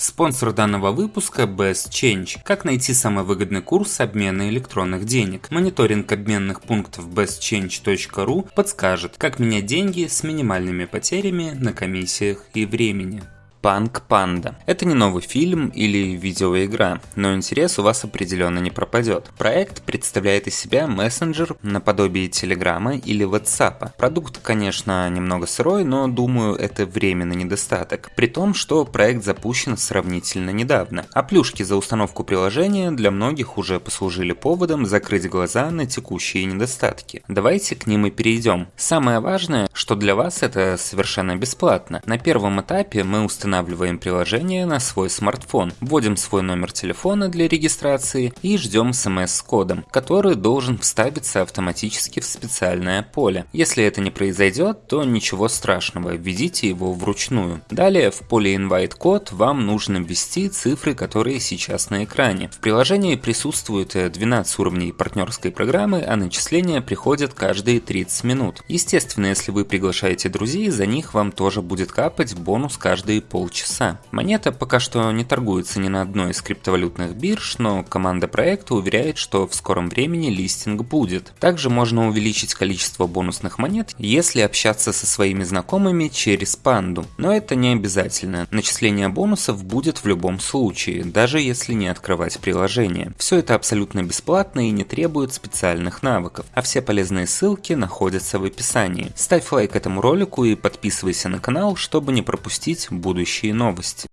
Спонсор данного выпуска Best Change. Как найти самый выгодный курс обмена электронных денег? Мониторинг обменных пунктов bestchange.ru подскажет, как менять деньги с минимальными потерями на комиссиях и времени. Панк Панда. Это не новый фильм или видеоигра, но интерес у вас определенно не пропадет. Проект представляет из себя мессенджер наподобие Телеграма или WhatsApp. Продукт, конечно, немного сырой, но думаю, это временный недостаток. При том, что проект запущен сравнительно недавно. А плюшки за установку приложения для многих уже послужили поводом закрыть глаза на текущие недостатки. Давайте к ним и перейдем. Самое важное, что для вас это совершенно бесплатно. На первом этапе мы установили устанавливаем приложение на свой смартфон, вводим свой номер телефона для регистрации и ждем смс с кодом, который должен вставиться автоматически в специальное поле. Если это не произойдет, то ничего страшного, введите его вручную. Далее в поле invite код вам нужно ввести цифры, которые сейчас на экране. В приложении присутствует 12 уровней партнерской программы, а начисления приходят каждые 30 минут. Естественно, если вы приглашаете друзей, за них вам тоже будет капать бонус каждые пол полчаса. Монета пока что не торгуется ни на одной из криптовалютных бирж, но команда проекта уверяет, что в скором времени листинг будет. Также можно увеличить количество бонусных монет, если общаться со своими знакомыми через панду. Но это не обязательно. Начисление бонусов будет в любом случае, даже если не открывать приложение. Все это абсолютно бесплатно и не требует специальных навыков, а все полезные ссылки находятся в описании. Ставь лайк этому ролику и подписывайся на канал, чтобы не пропустить будущие новости.